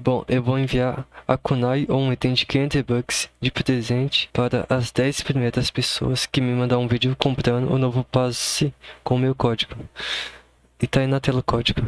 Bom, eu vou enviar a Kunai ou um item de 500 bucks de presente para as 10 primeiras pessoas que me mandar um vídeo comprando o novo passe com o meu código. E tá aí na tela o código.